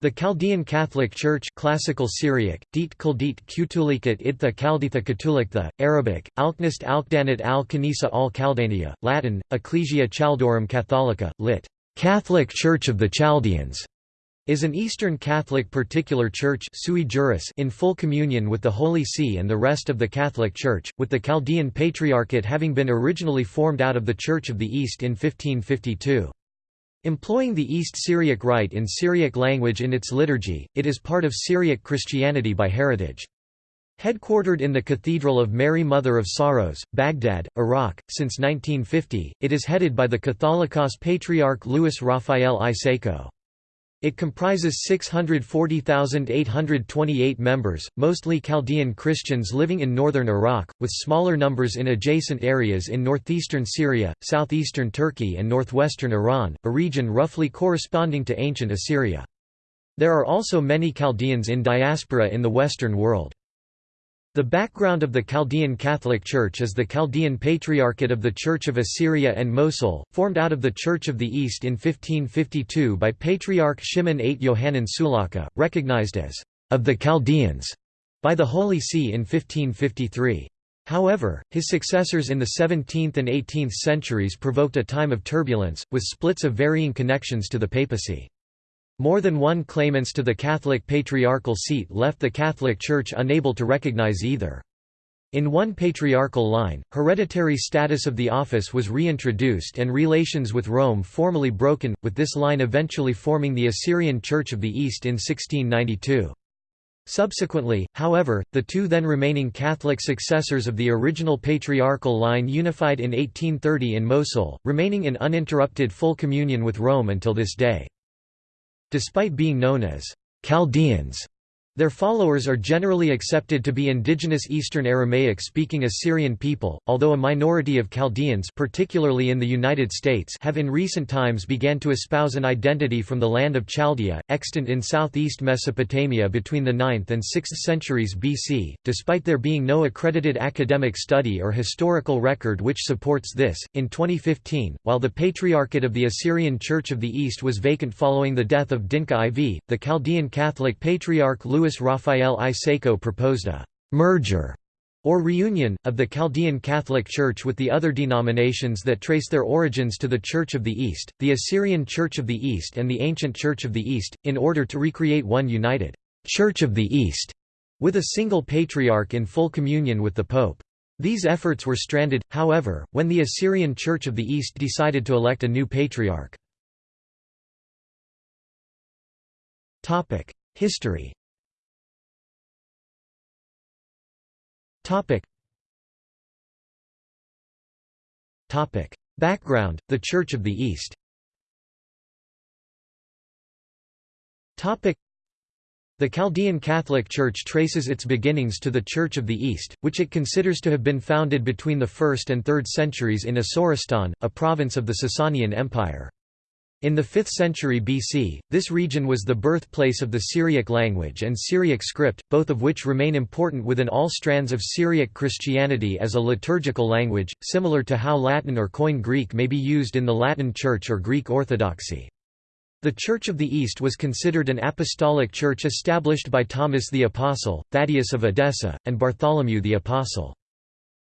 The Chaldean Catholic Church Classical Syriac, Dit Kuldit Kutulikat Itha Kalditha Katuliktha, Arabic, Alknist Alkdanat al Kanisa al Chaldania, Latin, Ecclesia Chaldorum Catholica, lit. Catholic Church of the Chaldeans, is an Eastern Catholic particular church sui juris in full communion with the Holy See and the rest of the Catholic Church, with the Chaldean Patriarchate having been originally formed out of the Church of the East in 1552. Employing the East Syriac Rite in Syriac language in its liturgy, it is part of Syriac Christianity by heritage. Headquartered in the Cathedral of Mary Mother of Sorrows, Baghdad, Iraq, since 1950, it is headed by the Catholicos Patriarch Louis Raphael I Sako. It comprises 640,828 members, mostly Chaldean Christians living in northern Iraq, with smaller numbers in adjacent areas in northeastern Syria, southeastern Turkey and northwestern Iran, a region roughly corresponding to ancient Assyria. There are also many Chaldeans in diaspora in the Western world. The background of the Chaldean Catholic Church is the Chaldean Patriarchate of the Church of Assyria and Mosul, formed out of the Church of the East in 1552 by Patriarch Shimon VIII Yohanan Sulaka, recognized as of the Chaldeans by the Holy See in 1553. However, his successors in the 17th and 18th centuries provoked a time of turbulence, with splits of varying connections to the papacy. More than one claimants to the Catholic patriarchal seat left the Catholic Church unable to recognize either. In one patriarchal line, hereditary status of the office was reintroduced and relations with Rome formally broken, with this line eventually forming the Assyrian Church of the East in 1692. Subsequently, however, the two then remaining Catholic successors of the original patriarchal line unified in 1830 in Mosul, remaining in uninterrupted full communion with Rome until this day. Despite being known as Chaldeans, their followers are generally accepted to be indigenous Eastern Aramaic-speaking Assyrian people, although a minority of Chaldeans particularly in the United States have in recent times began to espouse an identity from the land of Chaldea, extant in southeast Mesopotamia between the 9th and 6th centuries BC, despite there being no accredited academic study or historical record which supports this. In 2015, while the Patriarchate of the Assyrian Church of the East was vacant following the death of Dinkha IV, the Chaldean Catholic Patriarch Louis Raphael I Sako proposed a «merger» or reunion, of the Chaldean Catholic Church with the other denominations that trace their origins to the Church of the East, the Assyrian Church of the East and the Ancient Church of the East, in order to recreate one united «Church of the East» with a single patriarch in full communion with the Pope. These efforts were stranded, however, when the Assyrian Church of the East decided to elect a new patriarch. History Topic. Topic. Background: The Church of the East. Topic. The Chaldean Catholic Church traces its beginnings to the Church of the East, which it considers to have been founded between the 1st and 3rd centuries in Asoristan, a province of the Sasanian Empire. In the 5th century BC, this region was the birthplace of the Syriac language and Syriac script, both of which remain important within all strands of Syriac Christianity as a liturgical language, similar to how Latin or Koine Greek may be used in the Latin Church or Greek Orthodoxy. The Church of the East was considered an apostolic church established by Thomas the Apostle, Thaddeus of Edessa, and Bartholomew the Apostle.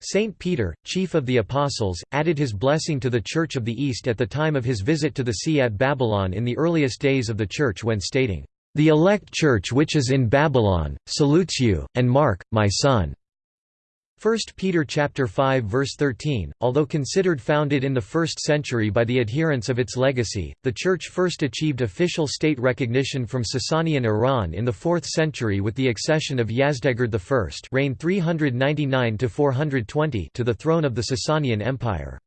Saint Peter, chief of the Apostles, added his blessing to the Church of the East at the time of his visit to the see at Babylon in the earliest days of the Church when stating, "...the elect Church which is in Babylon, salutes you, and Mark, my son." 1 Peter chapter 5 verse 13 Although considered founded in the 1st century by the adherents of its legacy the church first achieved official state recognition from Sasanian Iran in the 4th century with the accession of Yazdegerd I reign 399 to 420 to the throne of the Sasanian Empire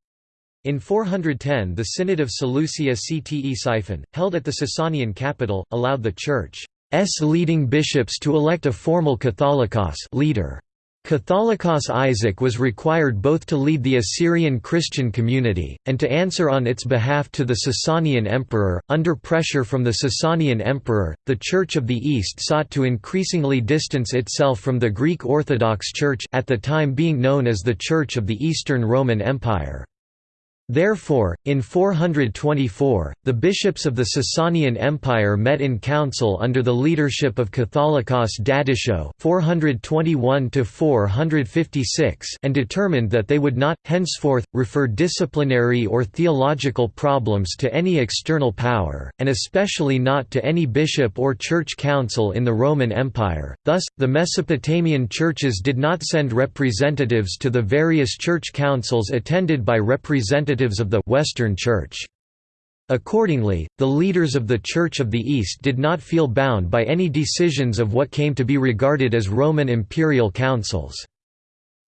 in 410 the Synod of Seleucia Ctesiphon, held at the Sasanian capital, allowed the Church's leading bishops to elect a formal Catholicos leader. Catholicos Isaac was required both to lead the Assyrian Christian community, and to answer on its behalf to the Sasanian emperor. Under pressure from the Sasanian emperor, the Church of the East sought to increasingly distance itself from the Greek Orthodox Church at the time being known as the Church of the Eastern Roman Empire. Therefore, in 424, the bishops of the Sasanian Empire met in council under the leadership of Catholicos Dadisho (421–456) and determined that they would not, henceforth, refer disciplinary or theological problems to any external power, and especially not to any bishop or church council in the Roman Empire. Thus, the Mesopotamian churches did not send representatives to the various church councils attended by representatives representatives of the Western Church. Accordingly, the leaders of the Church of the East did not feel bound by any decisions of what came to be regarded as Roman imperial councils.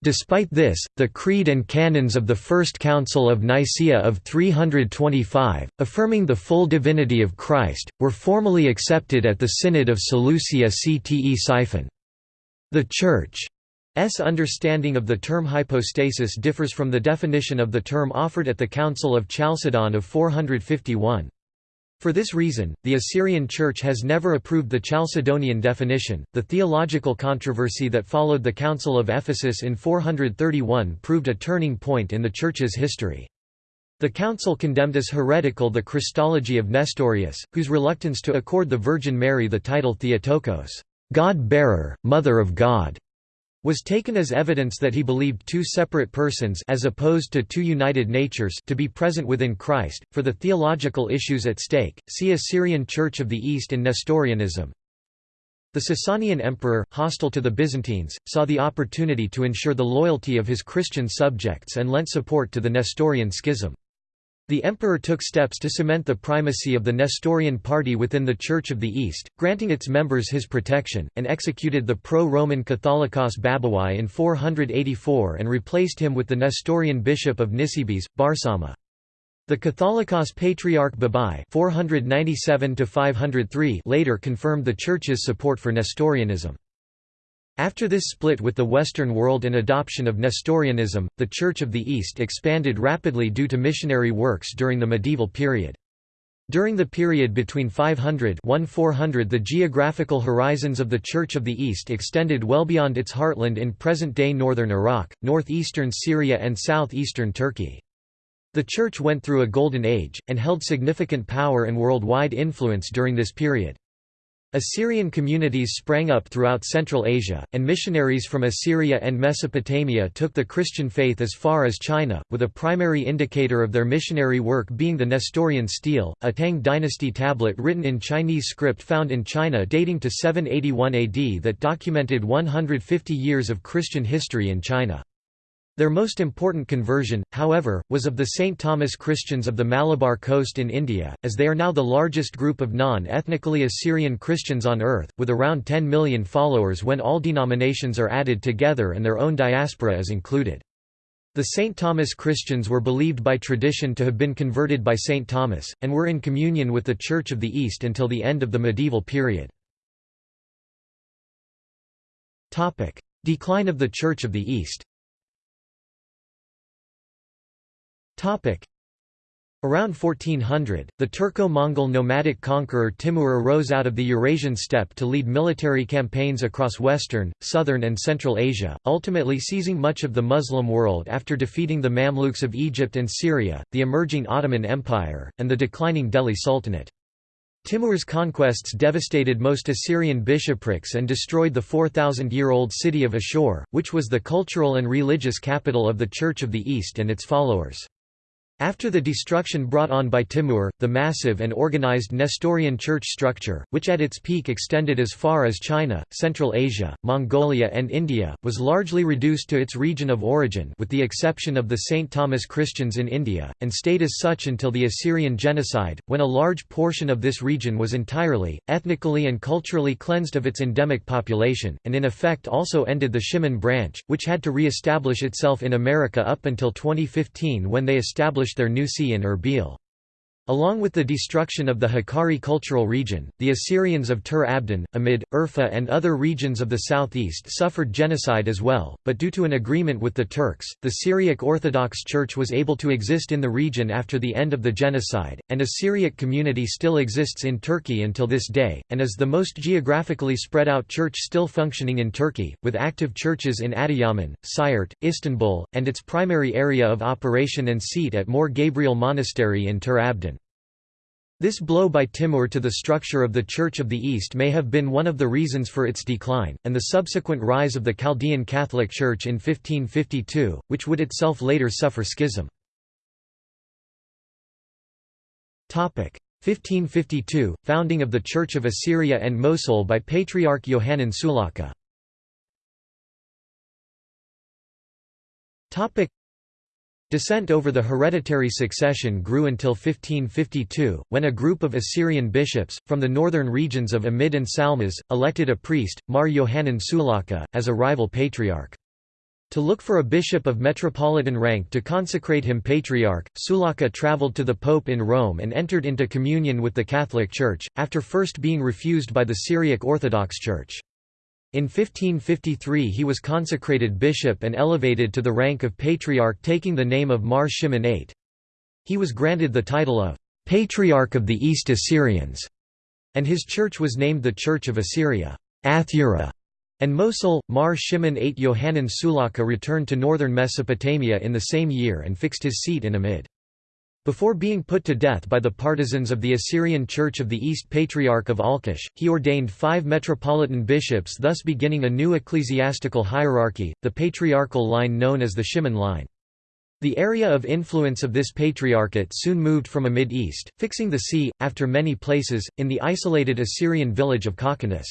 Despite this, the Creed and Canons of the First Council of Nicaea of 325, affirming the full divinity of Christ, were formally accepted at the Synod of Seleucia Ctesiphon. The Church S understanding of the term hypostasis differs from the definition of the term offered at the Council of Chalcedon of 451. For this reason, the Assyrian Church has never approved the Chalcedonian definition. The theological controversy that followed the Council of Ephesus in 431 proved a turning point in the Church's history. The council condemned as heretical the Christology of Nestorius, whose reluctance to accord the Virgin Mary the title Theotokos, God-bearer, Mother of God, was taken as evidence that he believed two separate persons as opposed to two united natures to be present within Christ. For the theological issues at stake, see Assyrian Church of the East and Nestorianism. The Sasanian emperor, hostile to the Byzantines, saw the opportunity to ensure the loyalty of his Christian subjects and lent support to the Nestorian schism. The emperor took steps to cement the primacy of the Nestorian party within the Church of the East, granting its members his protection, and executed the pro-Roman Catholicos Babawai in 484 and replaced him with the Nestorian bishop of Nisibis, Barsauma. The Catholicos Patriarch Babai 497 later confirmed the Church's support for Nestorianism. After this split with the Western world and adoption of Nestorianism, the Church of the East expanded rapidly due to missionary works during the medieval period. During the period between 500 1400 the geographical horizons of the Church of the East extended well beyond its heartland in present-day northern Iraq, northeastern Syria and southeastern Turkey. The Church went through a golden age, and held significant power and worldwide influence during this period. Assyrian communities sprang up throughout Central Asia, and missionaries from Assyria and Mesopotamia took the Christian faith as far as China, with a primary indicator of their missionary work being the Nestorian stele, a Tang dynasty tablet written in Chinese script found in China dating to 781 AD that documented 150 years of Christian history in China. Their most important conversion, however, was of the St. Thomas Christians of the Malabar coast in India, as they are now the largest group of non-ethnically Assyrian Christians on earth, with around 10 million followers when all denominations are added together and their own diaspora is included. The St. Thomas Christians were believed by tradition to have been converted by St. Thomas, and were in communion with the Church of the East until the end of the medieval period. Decline of the Church of the East Around 1400, the Turco-Mongol nomadic conqueror Timur arose out of the Eurasian steppe to lead military campaigns across western, southern and central Asia, ultimately seizing much of the Muslim world after defeating the Mamluks of Egypt and Syria, the emerging Ottoman Empire, and the declining Delhi Sultanate. Timur's conquests devastated most Assyrian bishoprics and destroyed the 4,000-year-old city of Ashur, which was the cultural and religious capital of the Church of the East and its followers. After the destruction brought on by Timur, the massive and organized Nestorian church structure, which at its peak extended as far as China, Central Asia, Mongolia and India, was largely reduced to its region of origin with the exception of the St. Thomas Christians in India, and stayed as such until the Assyrian genocide, when a large portion of this region was entirely, ethnically and culturally cleansed of its endemic population, and in effect also ended the Shimun branch, which had to re-establish itself in America up until 2015 when they established their new see in Erbil. Along with the destruction of the Hakkari cultural region, the Assyrians of Tur Abdin, Amid, Urfa and other regions of the southeast suffered genocide as well, but due to an agreement with the Turks, the Syriac Orthodox Church was able to exist in the region after the end of the genocide, and a Syriac community still exists in Turkey until this day, and is the most geographically spread out church still functioning in Turkey, with active churches in Adıyaman, Siirt, Istanbul, and its primary area of operation and seat at Mor Gabriel Monastery in Tur Abdin. This blow by Timur to the structure of the Church of the East may have been one of the reasons for its decline, and the subsequent rise of the Chaldean Catholic Church in 1552, which would itself later suffer schism. 1552 – Founding of the Church of Assyria and Mosul by Patriarch Yohanan Sulaka Dissent over the hereditary succession grew until 1552, when a group of Assyrian bishops, from the northern regions of Amid and Salmas, elected a priest, Mar Yohanan Sulaka, as a rival patriarch. To look for a bishop of metropolitan rank to consecrate him patriarch, Sulaka travelled to the pope in Rome and entered into communion with the Catholic Church, after first being refused by the Syriac Orthodox Church. In 1553 he was consecrated bishop and elevated to the rank of patriarch taking the name of Mar Shimon VIII. He was granted the title of «Patriarch of the East Assyrians», and his church was named the Church of Assyria Athura", and Mosul. Mar Shimon VIII Yohanan Sulaka returned to northern Mesopotamia in the same year and fixed his seat in Amid. Before being put to death by the partisans of the Assyrian Church of the East Patriarch of Alqosh, he ordained five metropolitan bishops thus beginning a new ecclesiastical hierarchy, the patriarchal line known as the Shimon line. The area of influence of this patriarchate soon moved from Amid East, fixing the see, after many places, in the isolated Assyrian village of Kakhanis.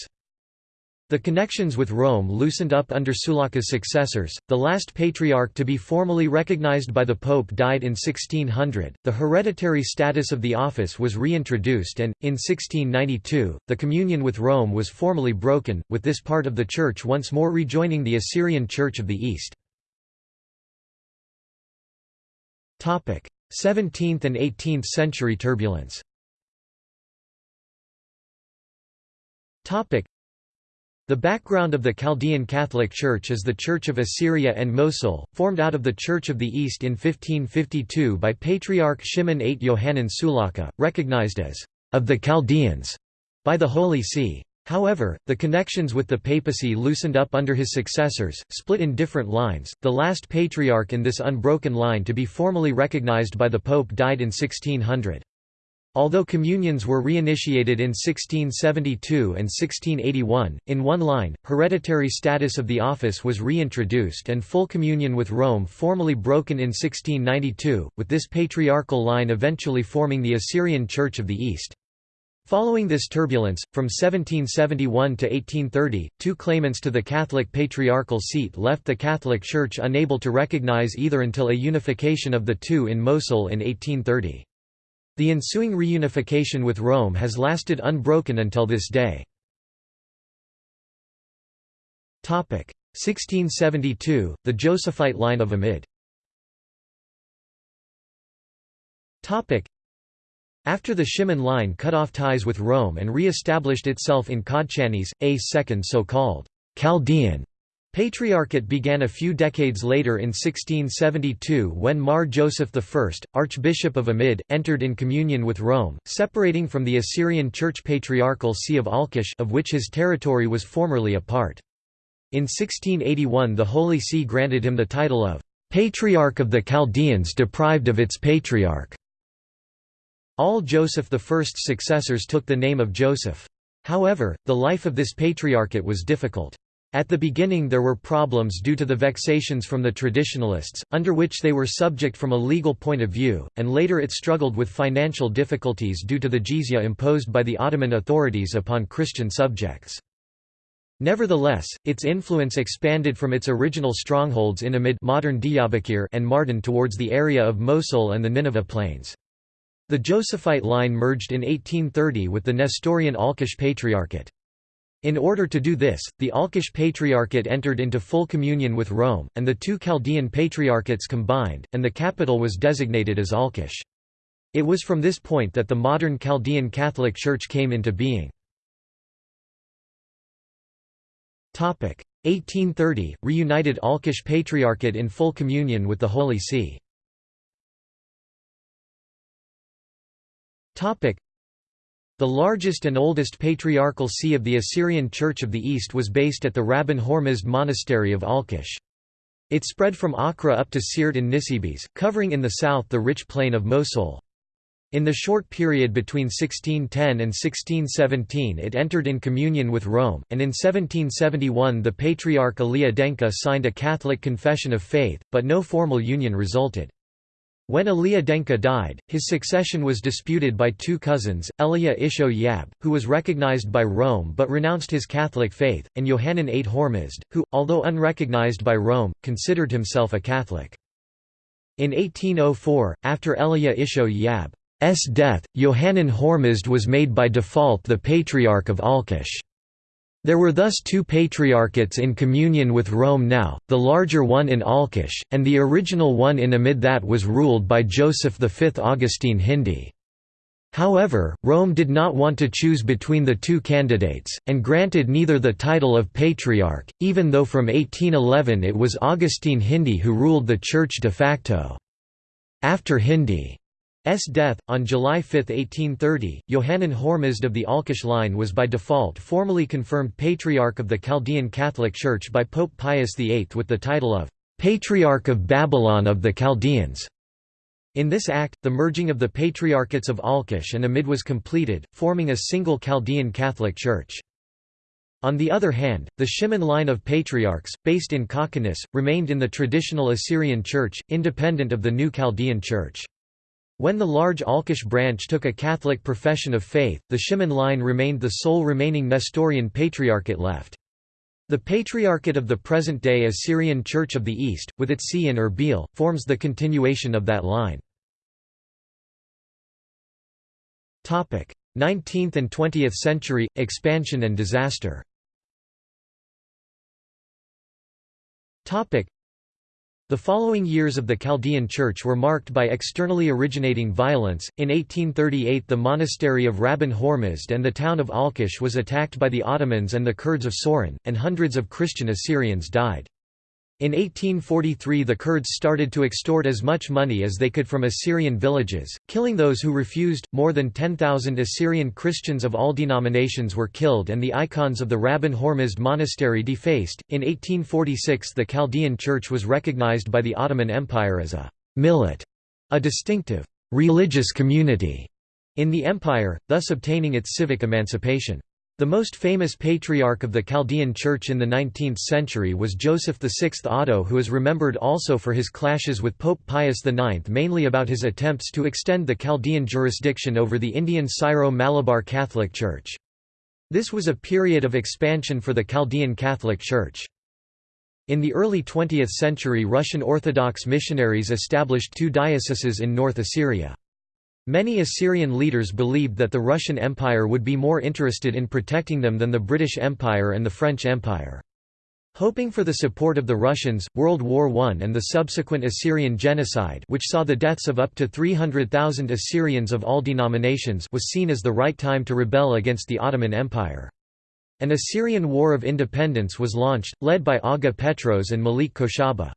The connections with Rome loosened up under Sulaka's successors. The last patriarch to be formally recognized by the Pope died in 1600. The hereditary status of the office was reintroduced, and, in 1692, the communion with Rome was formally broken, with this part of the Church once more rejoining the Assyrian Church of the East. Topic: 17th and 18th century turbulence the background of the Chaldean Catholic Church is the Church of Assyria and Mosul, formed out of the Church of the East in 1552 by Patriarch Shimon VIII Yohanan Sulaka, recognized as of the Chaldeans by the Holy See. However, the connections with the papacy loosened up under his successors, split in different lines. The last patriarch in this unbroken line to be formally recognized by the Pope died in 1600. Although communions were reinitiated in 1672 and 1681, in one line, hereditary status of the office was reintroduced and full communion with Rome formally broken in 1692, with this patriarchal line eventually forming the Assyrian Church of the East. Following this turbulence, from 1771 to 1830, two claimants to the Catholic patriarchal seat left the Catholic Church unable to recognize either until a unification of the two in Mosul in 1830. The ensuing reunification with Rome has lasted unbroken until this day. 1672, the Josephite line of Amid. After the Shimon line cut off ties with Rome and re-established itself in Kodchanis, a second so-called Chaldean Patriarchate began a few decades later in 1672 when Mar Joseph I, Archbishop of Amid, entered in communion with Rome, separating from the Assyrian Church Patriarchal See of Alqosh of which his territory was formerly a part. In 1681 the Holy See granted him the title of «Patriarch of the Chaldeans deprived of its patriarch». All Joseph I's successors took the name of Joseph. However, the life of this patriarchate was difficult. At the beginning there were problems due to the vexations from the traditionalists, under which they were subject from a legal point of view, and later it struggled with financial difficulties due to the jizya imposed by the Ottoman authorities upon Christian subjects. Nevertheless, its influence expanded from its original strongholds in Amid modern Diyarbakir and Mardin towards the area of Mosul and the Nineveh plains. The Josephite line merged in 1830 with the Nestorian Alqosh Patriarchate. In order to do this, the Alqosh Patriarchate entered into full communion with Rome, and the two Chaldean Patriarchates combined, and the capital was designated as Alqosh. It was from this point that the modern Chaldean Catholic Church came into being. 1830 – Reunited Alqosh Patriarchate in full communion with the Holy See The largest and oldest patriarchal see of the Assyrian Church of the East was based at the Rabban Hormizd Monastery of Alqosh. It spread from Aqra up to Siirt in Nisibis, covering in the south the rich plain of Mosul. In the short period between 1610 and 1617 it entered in communion with Rome, and in 1771 the Patriarch Elia Denka signed a Catholic confession of faith, but no formal union resulted. When Elia Denka died, his succession was disputed by two cousins, Elia Isho Yab, who was recognized by Rome but renounced his Catholic faith, and Yohanan VIII Hormizd, who, although unrecognized by Rome, considered himself a Catholic. In 1804, after Elia Isho Yab's death, Yohanan Hormizd was made by default the Patriarch of Alqosh. There were thus two patriarchates in communion with Rome now, the larger one in Alqosh, and the original one in Amid that was ruled by Joseph V Augustine Hindi. However, Rome did not want to choose between the two candidates, and granted neither the title of patriarch, even though from 1811 it was Augustine Hindi who ruled the church de facto. After Hindi S death, on July 5, 1830, Yohanan Hormizd of the Alqosh line was by default formally confirmed Patriarch of the Chaldean Catholic Church by Pope Pius VIII with the title of «Patriarch of Babylon of the Chaldeans». In this act, the merging of the Patriarchates of Alqosh and Amid was completed, forming a single Chaldean Catholic Church. On the other hand, the Shimon line of patriarchs, based in Kakhanis, remained in the traditional Assyrian Church, independent of the new Chaldean Church. When the large Alqosh branch took a Catholic profession of faith, the Shimon line remained the sole remaining Nestorian patriarchate left. The Patriarchate of the present-day Assyrian Church of the East, with its see in Erbil, forms the continuation of that line. 19th and 20th century – Expansion and disaster the following years of the Chaldean Church were marked by externally originating violence. In 1838, the monastery of Rabban Hormizd and the town of Alqosh was attacked by the Ottomans and the Kurds of Soran, and hundreds of Christian Assyrians died. In 1843 the Kurds started to extort as much money as they could from Assyrian villages, killing those who refused. More than 10,000 Assyrian Christians of all denominations were killed and the icons of the Rabban Hormizd monastery defaced. In 1846 the Chaldean Church was recognized by the Ottoman Empire as a millet, a distinctive religious community in the empire, thus obtaining its civic emancipation. The most famous patriarch of the Chaldean Church in the 19th century was Joseph VI Audo who is remembered also for his clashes with Pope Pius IX mainly about his attempts to extend the Chaldean jurisdiction over the Indian Syro-Malabar Catholic Church. This was a period of expansion for the Chaldean Catholic Church. In the early 20th century Russian Orthodox missionaries established two dioceses in North Assyria. Many Assyrian leaders believed that the Russian Empire would be more interested in protecting them than the British Empire and the French Empire. Hoping for the support of the Russians, World War I and the subsequent Assyrian genocide which saw the deaths of up to 300,000 Assyrians of all denominations was seen as the right time to rebel against the Ottoman Empire. An Assyrian War of Independence was launched, led by Aga Petros and Malik Khoshaba.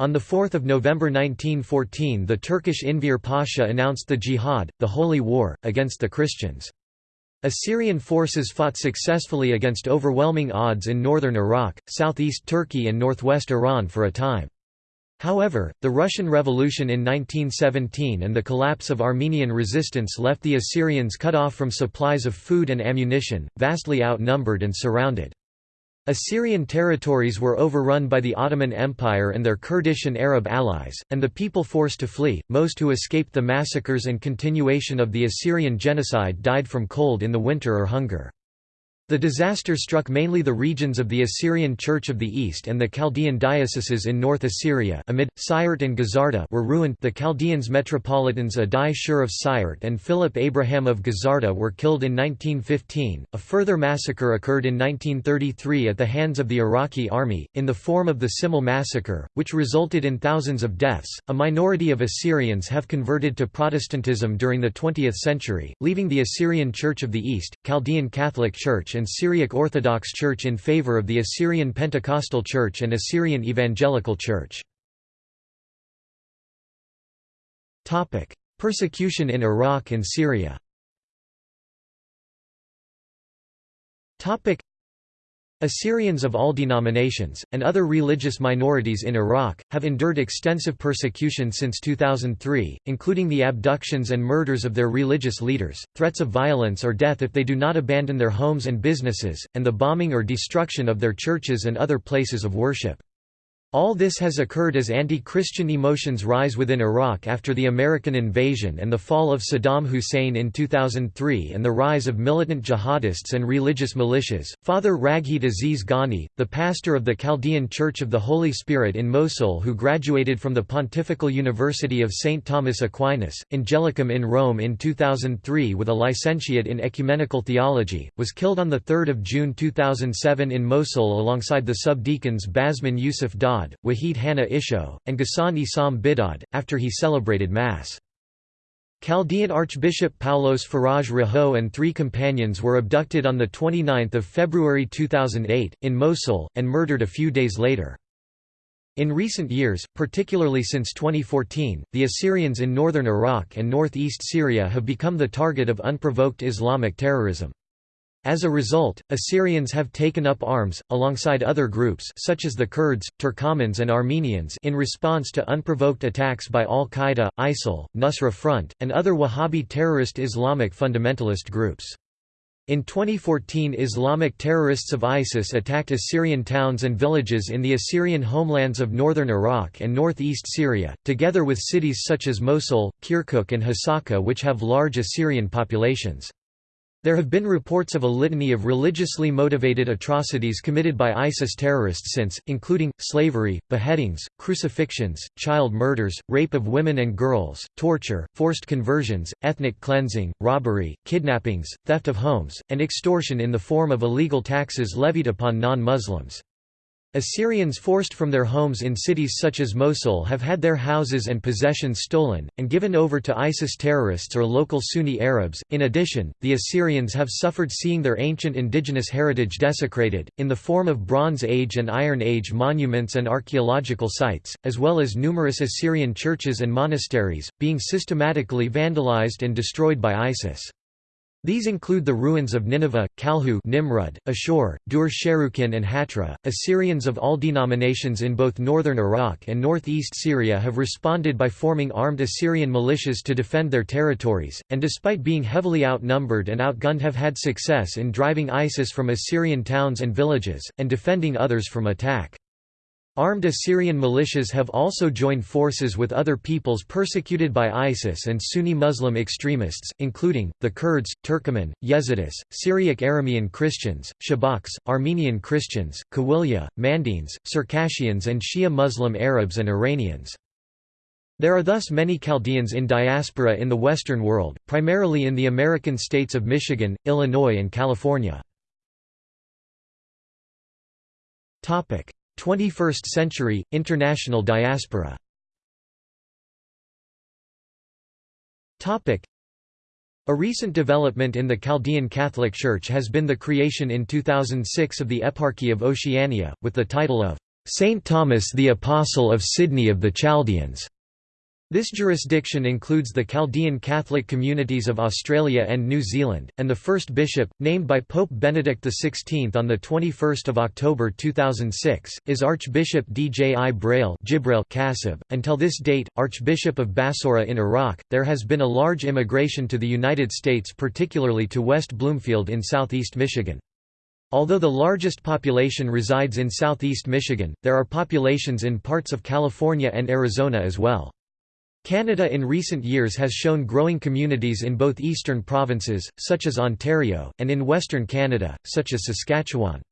On 4 November 1914 the Turkish Enver Pasha announced the Jihad, the Holy War, against the Christians. Assyrian forces fought successfully against overwhelming odds in northern Iraq, southeast Turkey and northwest Iran for a time. However, the Russian Revolution in 1917 and the collapse of Armenian resistance left the Assyrians cut off from supplies of food and ammunition, vastly outnumbered and surrounded. Assyrian territories were overrun by the Ottoman Empire and their Kurdish and Arab allies, and the people forced to flee, most who escaped the massacres and continuation of the Assyrian genocide died from cold in the winter or hunger. The disaster struck mainly the regions of the Assyrian Church of the East and the Chaldean dioceses in North Assyria amid, Siirt and Gazarta were ruined the Chaldeans metropolitans Addai Scher of Siirt and Philip Abraham of Gazarta were killed in 1915. A further massacre occurred in 1933 at the hands of the Iraqi army, in the form of the Simele massacre, which resulted in thousands of deaths. A minority of Assyrians have converted to Protestantism during the 20th century, leaving the Assyrian Church of the East, Chaldean Catholic Church and Syriac Orthodox Church in favor of the Assyrian Pentecostal Church and Assyrian Evangelical Church. Persecution in Iraq and Syria Assyrians of all denominations, and other religious minorities in Iraq, have endured extensive persecution since 2003, including the abductions and murders of their religious leaders, threats of violence or death if they do not abandon their homes and businesses, and the bombing or destruction of their churches and other places of worship. All this has occurred as anti-Christian emotions rise within Iraq after the American invasion and the fall of Saddam Hussein in 2003 and the rise of militant jihadists and religious militias. Father Ragheed Aziz Ganni, the pastor of the Chaldean Church of the Holy Spirit in Mosul who graduated from the Pontifical University of St. Thomas Aquinas, Angelicum in Rome in 2003 with a licentiate in ecumenical theology, was killed on 3 June 2007 in Mosul alongside the subdeacons Basman Yusuf Dad Wahid Hanna Isho, and Ghassan Isam Bidad, after he celebrated Mass. Chaldean Archbishop Paulos Faraj Raho and three companions were abducted on 29 February 2008, in Mosul, and murdered a few days later. In recent years, particularly since 2014, the Assyrians in northern Iraq and northeast Syria have become the target of unprovoked Islamic terrorism. As a result, Assyrians have taken up arms, alongside other groups such as the Kurds, Turkomans and Armenians in response to unprovoked attacks by al-Qaeda, ISIL, Nusra Front, and other Wahhabi terrorist Islamic fundamentalist groups. In 2014 Islamic terrorists of ISIS attacked Assyrian towns and villages in the Assyrian homelands of northern Iraq and northeast Syria, together with cities such as Mosul, Kirkuk and Hasaka which have large Assyrian populations. There have been reports of a litany of religiously motivated atrocities committed by ISIS terrorists since, including, slavery, beheadings, crucifixions, child murders, rape of women and girls, torture, forced conversions, ethnic cleansing, robbery, kidnappings, theft of homes, and extortion in the form of illegal taxes levied upon non-Muslims. Assyrians forced from their homes in cities such as Mosul have had their houses and possessions stolen, and given over to ISIS terrorists or local Sunni Arabs. In addition, the Assyrians have suffered seeing their ancient indigenous heritage desecrated, in the form of Bronze Age and Iron Age monuments and archaeological sites, as well as numerous Assyrian churches and monasteries, being systematically vandalized and destroyed by ISIS. These include the ruins of Nineveh, Kalhu Nimrud, Ashur, Dur Sharrukin and Hatra. Assyrians of all denominations in both northern Iraq and northeast Syria have responded by forming armed Assyrian militias to defend their territories, and despite being heavily outnumbered and outgunned have had success in driving ISIS from Assyrian towns and villages, and defending others from attack. Armed Assyrian militias have also joined forces with other peoples persecuted by ISIS and Sunni Muslim extremists, including, the Kurds, Turkoman, Yazidis, Syriac Aramean Christians, Shabaks, Armenian Christians, Kawylia, Mandaeans, Circassians and Shia Muslim Arabs and Iranians. There are thus many Chaldeans in diaspora in the Western world, primarily in the American states of Michigan, Illinois and California. 21st century, international diaspora a recent development in the Chaldean Catholic Church has been the creation in 2006 of the Eparchy of Oceania, with the title of Saint Thomas the Apostle of Sydney of the Chaldeans. This jurisdiction includes the Chaldean Catholic communities of Australia and New Zealand, and the first bishop, named by Pope Benedict XVI on 21 October 2006, is Archbishop D. J. I. Braille Kasib. .Until this date, Archbishop of Basora in Iraq, there has been a large immigration to the United States particularly to West Bloomfield in southeast Michigan. Although the largest population resides in southeast Michigan, there are populations in parts of California and Arizona as well. Canada in recent years has shown growing communities in both eastern provinces, such as Ontario, and in western Canada, such as Saskatchewan.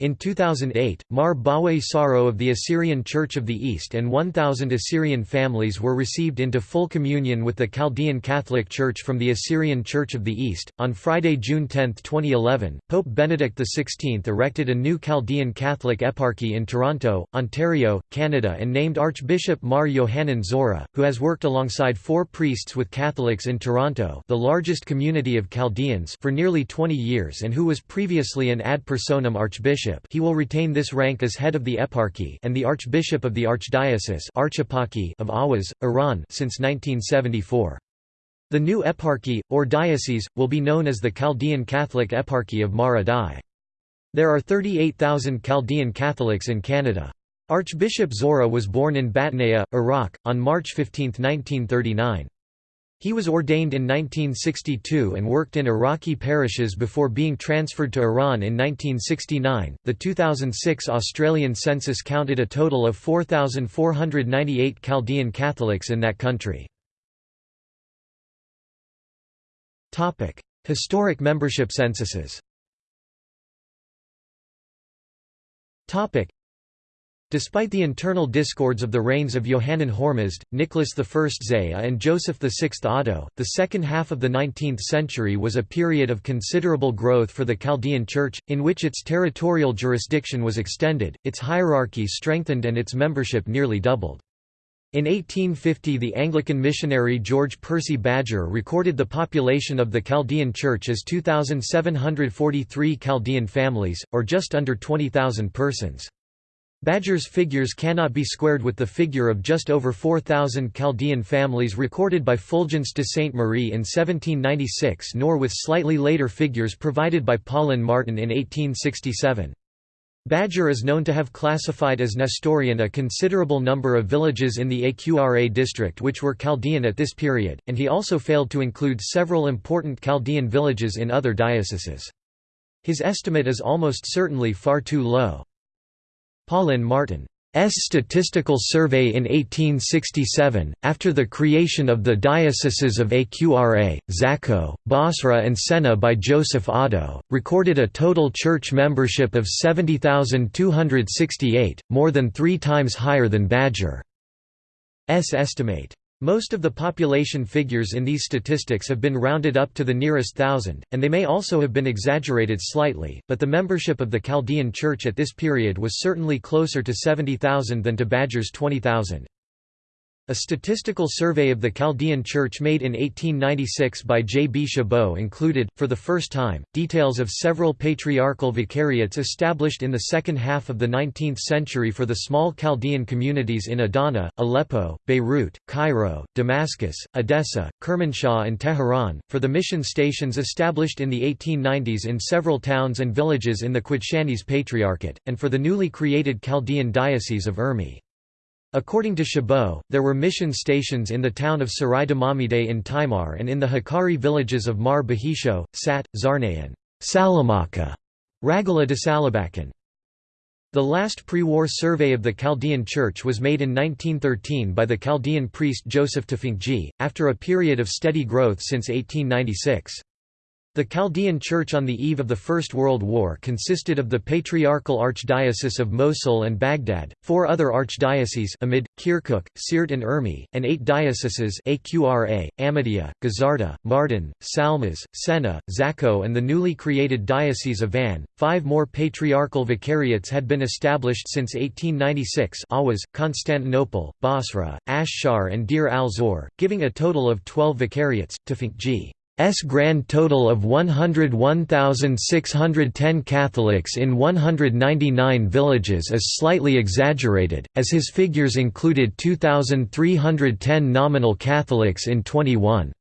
In 2008, Mar Bawai Soro of the Assyrian Church of the East and 1,000 Assyrian families were received into full communion with the Chaldean Catholic Church from the Assyrian Church of the East. On Friday, June 10, 2011, Pope Benedict XVI erected a new Chaldean Catholic eparchy in Toronto, Ontario, Canada, and named Archbishop Mar Yohanan Zora, who has worked alongside four priests with Catholics in Toronto, the largest community of Chaldeans, for nearly 20 years and who was previously an ad personam archbishop he will retain this rank as head of the eparchy and the archbishop of the archdiocese of Ahwaz, Iran since 1974. The new eparchy, or diocese, will be known as the Chaldean Catholic Eparchy of Mar Addai. There are 38,000 Chaldean Catholics in Canada. Archbishop Zora was born in Batnaya, Iraq, on March 15, 1939. He was ordained in 1962 and worked in Iraqi parishes before being transferred to Iran in 1969. The 2006 Australian census counted a total of 4,498 Chaldean Catholics in that country. Topic: Historic membership censuses. Topic: Despite the internal discords of the reigns of Yohannan Hormizd, Nicholas I Zaya and Joseph VI Audo, the second half of the 19th century was a period of considerable growth for the Chaldean Church, in which its territorial jurisdiction was extended, its hierarchy strengthened and its membership nearly doubled. In 1850 the Anglican missionary George Percy Badger recorded the population of the Chaldean Church as 2,743 Chaldean families, or just under 20,000 persons. Badger's figures cannot be squared with the figure of just over 4,000 Chaldean families recorded by Fulgence de Sainte Marie in 1796 nor with slightly later figures provided by Paulin Martin in 1867. Badger is known to have classified as Nestorian a considerable number of villages in the Aqra district which were Chaldean at this period, and he also failed to include several important Chaldean villages in other dioceses. His estimate is almost certainly far too low. Paulin Martin's statistical survey in 1867, after the creation of the dioceses of Aqra, Zakho, Basra and Sena by Joseph Audo, recorded a total church membership of 70,268, more than three times higher than Badger's estimate. Most of the population figures in these statistics have been rounded up to the nearest thousand, and they may also have been exaggerated slightly, but the membership of the Chaldean Church at this period was certainly closer to 70,000 than to Badger's 20,000. A statistical survey of the Chaldean Church made in 1896 by J. B. Chabot included, for the first time, details of several patriarchal vicariates established in the second half of the 19th century for the small Chaldean communities in Adana, Aleppo, Beirut, Cairo, Damascus, Edessa, Kermanshah and Tehran, for the mission stations established in the 1890s in several towns and villages in the Qudshanis Patriarchate, and for the newly created Chaldean Diocese of Urmi. According to Chabot, there were mission stations in the town of Sarai Damamide in Timar and in the Hakkari villages of Mar Bahisho, Sat, Zarnayan, Salamaka, Ragala de Salabakan. The last pre-war survey of the Chaldean Church was made in 1913 by the Chaldean priest Joseph Tfinkdji, after a period of steady growth since 1896. The Chaldean Church on the eve of the First World War consisted of the Patriarchal Archdiocese of Mosul and Baghdad, four other archdioceses Amid, Kirkuk, Siirt and Urmi, and eight dioceses Aqra, Ahmadiyya, Gazarta, Mardin, Salmas, Sena, Zakho and the newly created Diocese of Van. Five more patriarchal vicariates had been established since 1896 Ahwaz, Constantinople, Basra, Ashshar and Deir al-Zor, giving a total of 12 vicariates. Tfinkdji S grand total of 101,610 Catholics in 199 villages is slightly exaggerated, as his figures included 2,310 nominal Catholics in 21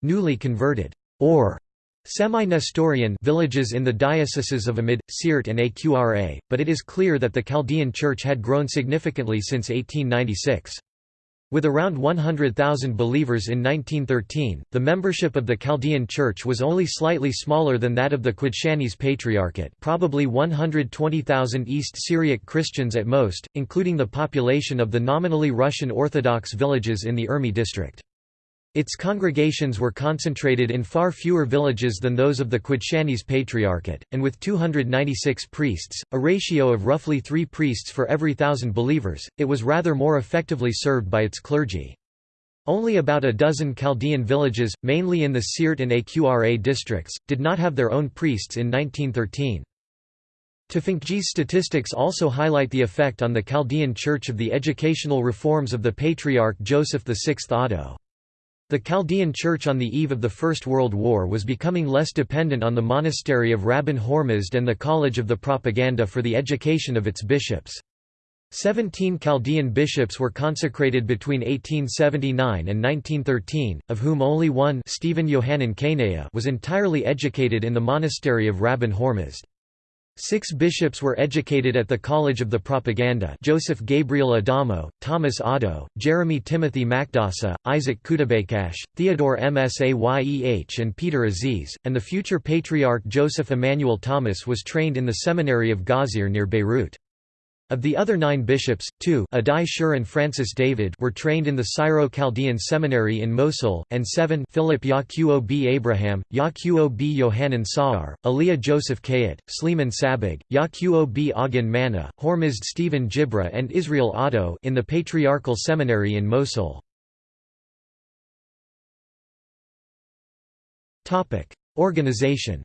newly converted or semi-Nestorian villages in the dioceses of Amid, Siirt and Aqra, but it is clear that the Chaldean Church had grown significantly since 1896. With around 100,000 believers in 1913, the membership of the Chaldean Church was only slightly smaller than that of the Qudshanis Patriarchate probably 120,000 East Syriac Christians at most, including the population of the nominally Russian Orthodox villages in the Urmi district. Its congregations were concentrated in far fewer villages than those of the Qudshanis Patriarchate, and with 296 priests, a ratio of roughly three priests for every thousand believers, it was rather more effectively served by its clergy. Only about a dozen Chaldean villages, mainly in the Siirt and Aqra districts, did not have their own priests in 1913. Tfinkdji's statistics also highlight the effect on the Chaldean Church of the educational reforms of the Patriarch Joseph VI Audo. The Chaldean Church on the eve of the First World War was becoming less dependent on the monastery of Rabban Hormizd and the College of the Propaganda for the education of its bishops. Seventeen Chaldean bishops were consecrated between 1879 and 1913, of whom only one Stephen Yohanan was entirely educated in the monastery of Rabban Hormizd. Six bishops were educated at the College of the Propaganda Joseph Gabriel Adamo, Thomas Audo, Jeremy Timothy Makdasa, Isaac Kutabaykash, Theodore Msayeh and Peter Aziz, and the future Patriarch Joseph Emmanuel Thomas was trained in the seminary of Ghazir near Beirut. Of the other nine bishops, two Addai Scher and Francis David were trained in the Syro-Chaldean Seminary in Mosul, and seven Philip Yaquo B. Abraham, Yaquo B. Yohanan Sa'ar, Aliyah Joseph Kayat, Sleeman Sabig, Yaquo B. Agan Mana, Hormizd Stephen Jibra and Israel Audo in the Patriarchal Seminary in Mosul. Organization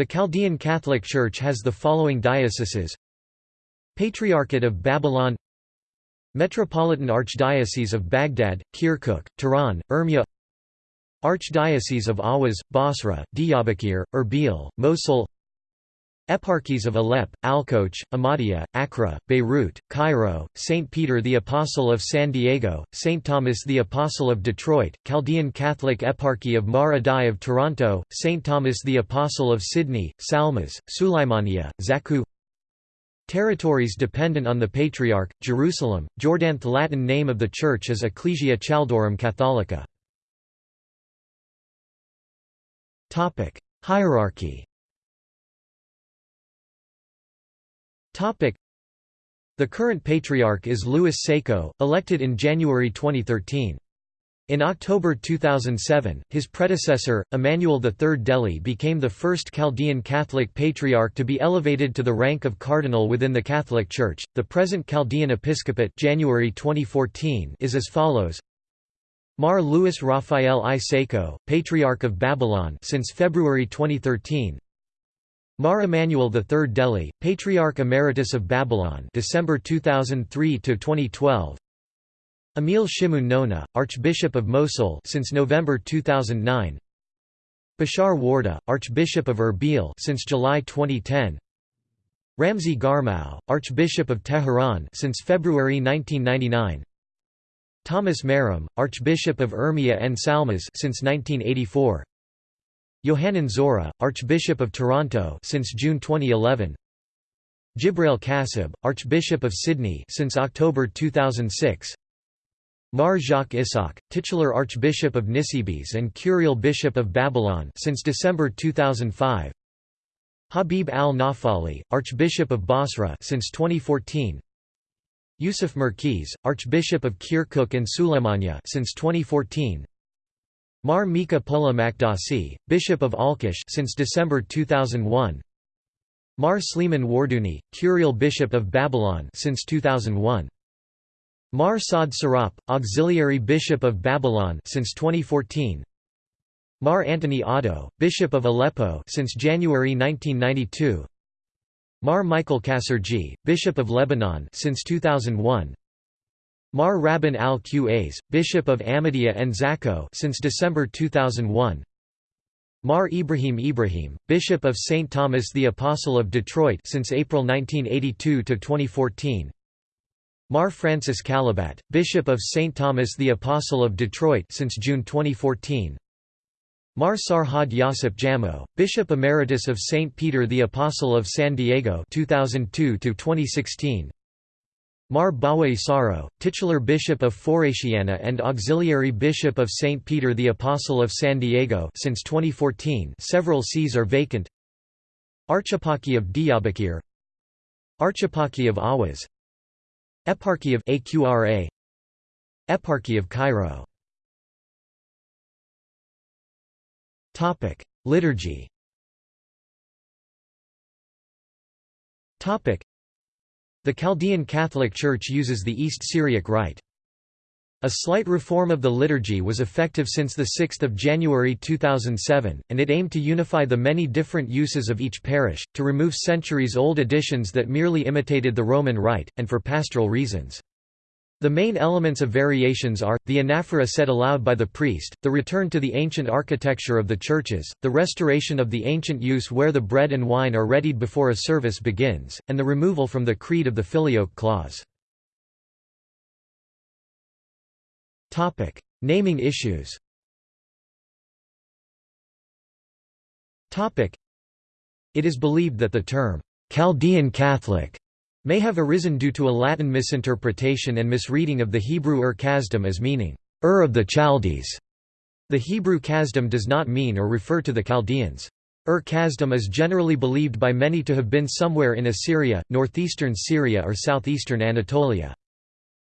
the Chaldean Catholic Church has the following dioceses. Patriarchate of Babylon. Metropolitan Archdiocese of Baghdad, Kirkuk, Tehran, Urmia Archdiocese of Ahwaz, Basra, Diyarbakir, Erbil, Mosul Eparchies of Aleppo, Alqosh, Amadiya, Aqra, Beirut, Cairo, St. Peter the Apostle of San Diego, St. Thomas the Apostle of Detroit, Chaldean Catholic Eparchy of Mar Addai of Toronto, St. Thomas the Apostle of Sydney, Salmas, Sulaimaniya, Zakho Territories dependent on the Patriarch, Jerusalem, Jordan The Latin name of the church is Ecclesia Chaldaeorum Catholica. Hierarchy The current patriarch is Louis Sako, elected in January 2013. In October 2007, his predecessor, Emmanuel III Delly became the first Chaldean Catholic patriarch to be elevated to the rank of cardinal within the Catholic Church. The present Chaldean episcopate January 2014 is as follows: Mar Louis Raphael I Sako, Patriarch of Babylon since February 2013. Mar Emanuel III Delly, Patriarch Emeritus of Babylon December 2003 to 2012. Emil Shimun Nona, Archbishop of Mosul since November 2009. Bashar Warda, Archbishop of Erbil since July 2010. Ramzi Garmou, Archbishop of Tehran since February 1999. Thomas Meram, Archbishop of Urmia and Salmas since 1984. Yohanan Zora, Archbishop of Toronto since June 2011. Djibrail Kassab, Archbishop of Sydney since October 2006. Mar Jacques Isaac, titular Archbishop of Nisibis and Curial Bishop of Babylon since December 2005. Habib al-Naufali, Archbishop of Basra since 2014. Yusuf Mirkis, Archbishop of Kirkuk and Suleimania since 2014. Mar Mikha Pola Maqdassi, Bishop of Alqosh since December 2001. Mar Sleeman Warduni, Curial Bishop of Babylon since 2001. Mar Saad Sirop, Auxiliary Bishop of Babylon since 2014. Mar Antony Audo, Bishop of Aleppo since January 1992. Mar Michael Kassarji, Bishop of Lebanon since 2001. Mar Rabban al-Qas, Bishop of Amadiya and Zakho since December 2001. Mar Ibrahim Ibrahim, Bishop of St. Thomas the Apostle of Detroit since April 1982 to 2014. Mar Francis Kalabat, Bishop of St. Thomas the Apostle of Detroit since June 2014. Mar Sarhad Yawsip Jammo, Bishop Emeritus of St. Peter the Apostle of San Diego 2002 Mar Bawai Soro, titular Bishop of Foraitiana and Auxiliary Bishop of St. Peter the Apostle of San Diego since 2014 several sees are vacant Archieparchy of Diyarbakir Archieparchy of Ahwaz Eparchy of Aqra Eparchy of Cairo Liturgy. The Chaldean Catholic Church uses the East Syriac Rite. A slight reform of the liturgy was effective since 6 January 2007, and it aimed to unify the many different uses of each parish, to remove centuries-old additions that merely imitated the Roman Rite, and for pastoral reasons. The main elements of variations are, the anaphora said aloud by the priest, the return to the ancient architecture of the churches, the restoration of the ancient use where the bread and wine are readied before a service begins, and the removal from the creed of the filioque clause. Naming issues. It is believed that the term, "'Chaldean Catholic' may have arisen due to a Latin misinterpretation and misreading of the Hebrew Ur Kasdim as meaning, Ur of the Chaldees. The Hebrew Kasdim does not mean or refer to the Chaldeans. Ur Kasdim is generally believed by many to have been somewhere in Assyria, northeastern Syria or southeastern Anatolia.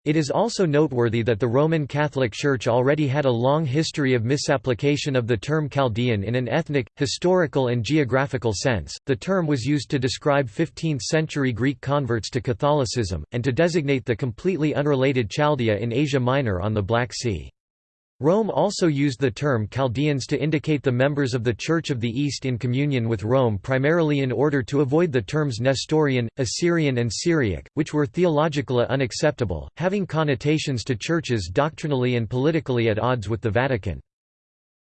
It is also noteworthy that the Roman Catholic Church already had a long history of misapplication of the term Chaldean in an ethnic, historical, and geographical sense. The term was used to describe 15th century Greek converts to Catholicism, and to designate the completely unrelated Chaldea in Asia Minor on the Black Sea. Rome also used the term Chaldeans to indicate the members of the Church of the East in communion with Rome primarily in order to avoid the terms Nestorian, Assyrian and Syriac, which were theologically unacceptable, having connotations to churches doctrinally and politically at odds with the Vatican.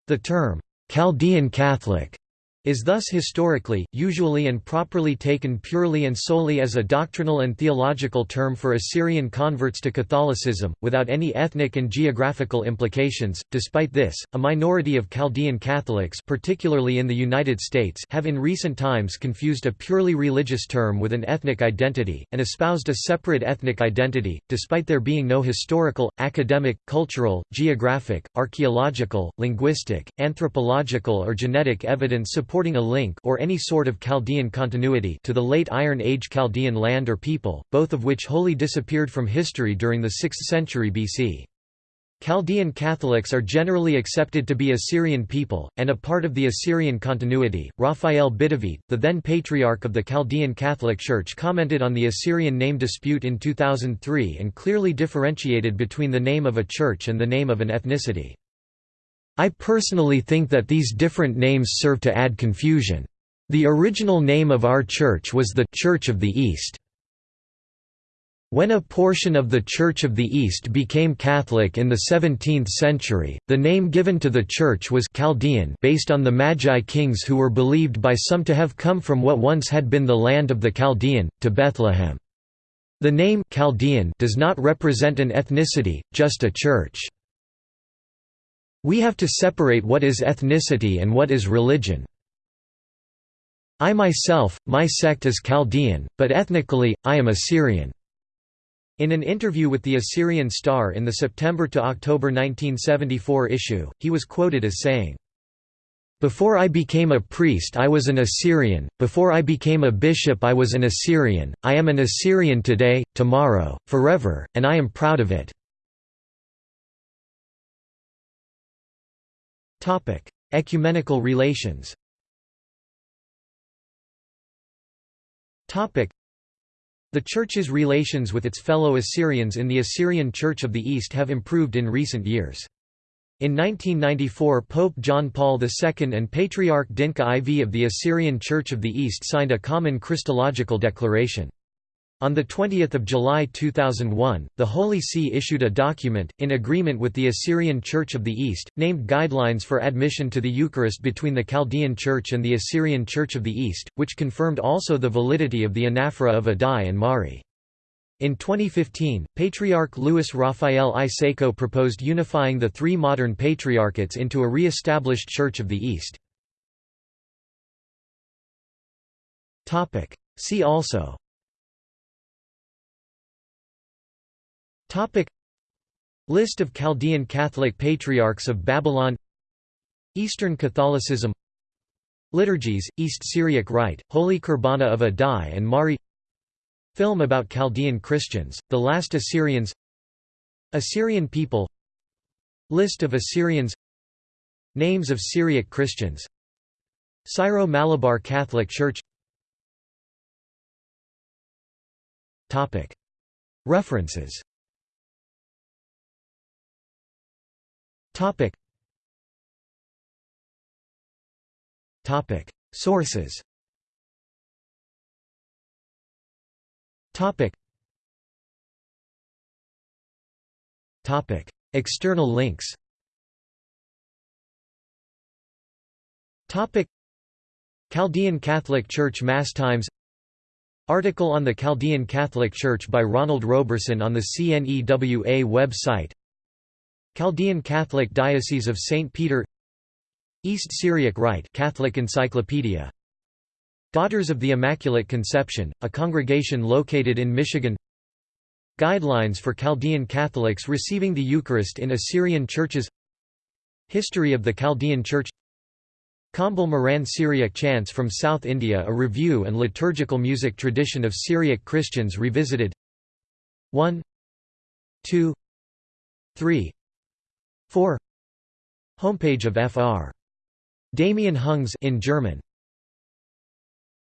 The term, Chaldean Catholic is thus historically, usually and properly taken purely and solely as a doctrinal and theological term for Assyrian converts to Catholicism, without any ethnic and geographical implications. Despite this, a minority of Chaldean Catholics particularly in the United States have in recent times confused a purely religious term with an ethnic identity, and espoused a separate ethnic identity, despite there being no historical, academic, cultural, geographic, archaeological, linguistic, anthropological or genetic evidence supporting supporting a link or any sort of Chaldean continuity to the late Iron Age Chaldean land or people, both of which wholly disappeared from history during the 6th century BC. Chaldean Catholics are generally accepted to be Assyrian people, and a part of the Assyrian continuity. Raphael Bidawid, the then patriarch of the Chaldean Catholic Church, commented on the Assyrian name dispute in 2003 and clearly differentiated between the name of a church and the name of an ethnicity. I personally think that these different names serve to add confusion. The original name of our church was the Church of the East. When a portion of the Church of the East became Catholic in the 17th century, the name given to the church was Chaldean based on the Magi kings who were believed by some to have come from what once had been the land of the Chaldean, to Bethlehem. The name Chaldean does not represent an ethnicity, just a church. We have to separate what is ethnicity and what is religion. I myself, my sect is Chaldean, but ethnically, I am Assyrian." In an interview with the Assyrian Star in the September to October 1974 issue, he was quoted as saying, before I became a priest I was an Assyrian, before I became a bishop I was an Assyrian, I am an Assyrian today, tomorrow, forever, and I am proud of it. Ecumenical relations The Church's relations with its fellow Assyrians in the Assyrian Church of the East have improved in recent years. In 1994 Pope John Paul II and Patriarch Dinkha IV of the Assyrian Church of the East signed a common Christological declaration. On 20 July 2001, the Holy See issued a document, in agreement with the Assyrian Church of the East, named Guidelines for Admission to the Eucharist between the Chaldean Church and the Assyrian Church of the East, which confirmed also the validity of the anaphora of Addai and Mari. In 2015, Patriarch Louis Raphael I proposed unifying the three modern patriarchates into a re-established Church of the East. See also List of Chaldean Catholic Patriarchs of Babylon. Eastern Catholicism. Liturgies, East Syriac Rite, Holy Qurbana of Addai and Mari. Film about Chaldean Christians, The Last Assyrians. Assyrian people. List of Assyrians. Names of Syriac Christians. Syro-Malabar Catholic Church. References Sources Topic. Topic. External links Topic. Chaldean Catholic Church Mass Times Article on the Chaldean Catholic Church by Ronald Roberson on the CNEWA website Chaldean Catholic Diocese of St. Peter East Syriac Rite Catholic Encyclopedia. Daughters of the Immaculate Conception, a congregation located in Michigan. Guidelines for Chaldean Catholics receiving the Eucharist in Assyrian churches. History of the Chaldean Church. Qambel Maran Syriac Chants from South India A review and liturgical music tradition of Syriac Christians revisited. 1 2 3 4 Homepage of Fr. Damien Hungs in German